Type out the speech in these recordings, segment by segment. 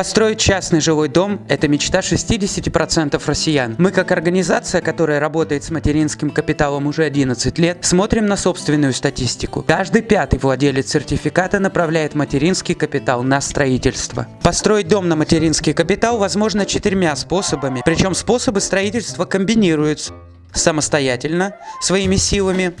Построить частный жилой дом – это мечта 60% россиян. Мы как организация, которая работает с материнским капиталом уже 11 лет, смотрим на собственную статистику. Каждый пятый владелец сертификата направляет материнский капитал на строительство. Построить дом на материнский капитал возможно четырьмя способами, причем способы строительства комбинируются самостоятельно, своими силами,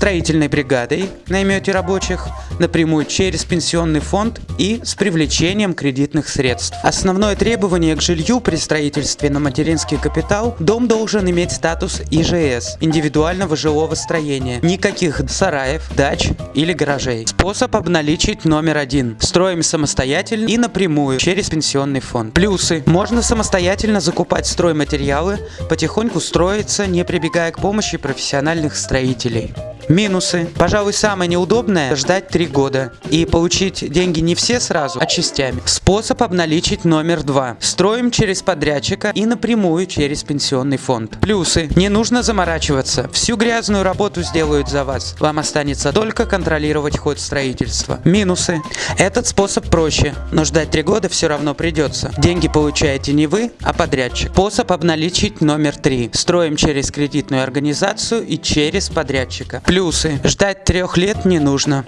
строительной бригадой наймете рабочих, напрямую через пенсионный фонд и с привлечением кредитных средств. Основное требование к жилью при строительстве на материнский капитал – дом должен иметь статус ИЖС – индивидуального жилого строения, никаких сараев, дач или гаражей. Способ обналичить номер один – строим самостоятельно и напрямую через пенсионный фонд. Плюсы – можно самостоятельно закупать стройматериалы, потихоньку строиться, не прибегая к помощи профессиональных строителей. Минусы. Пожалуй, самое неудобное – ждать 3 года. И получить деньги не все сразу, а частями. Способ обналичить номер 2. Строим через подрядчика и напрямую через пенсионный фонд. Плюсы. Не нужно заморачиваться. Всю грязную работу сделают за вас. Вам останется только контролировать ход строительства. Минусы. Этот способ проще, но ждать 3 года все равно придется. Деньги получаете не вы, а подрядчик. Способ обналичить номер 3. Строим через кредитную организацию и через подрядчика. Плюс Плюсы. Ждать трех лет не нужно.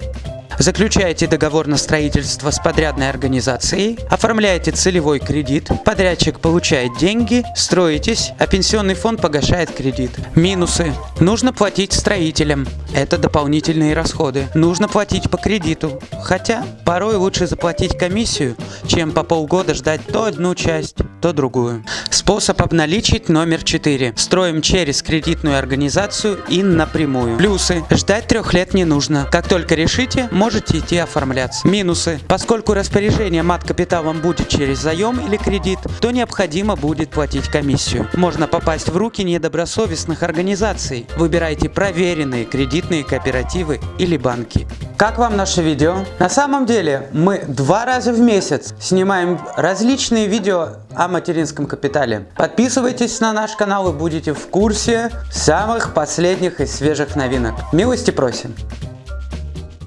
Заключаете договор на строительство с подрядной организацией, оформляете целевой кредит, подрядчик получает деньги, строитесь, а пенсионный фонд погашает кредит. Минусы. Нужно платить строителям. Это дополнительные расходы. Нужно платить по кредиту. Хотя порой лучше заплатить комиссию, чем по полгода ждать то одну часть, то другую. Способ обналичить номер 4. Строим через кредитную организацию и напрямую. Плюсы. Ждать трех лет не нужно. Как только решите, можете идти оформляться. Минусы. Поскольку распоряжение мат-капиталом будет через заем или кредит, то необходимо будет платить комиссию. Можно попасть в руки недобросовестных организаций. Выбирайте проверенные кредитные кооперативы или банки. Как вам наше видео? На самом деле мы два раза в месяц снимаем различные видео о материнском капитале. Подписывайтесь на наш канал и будете в курсе самых последних и свежих новинок. Милости просим!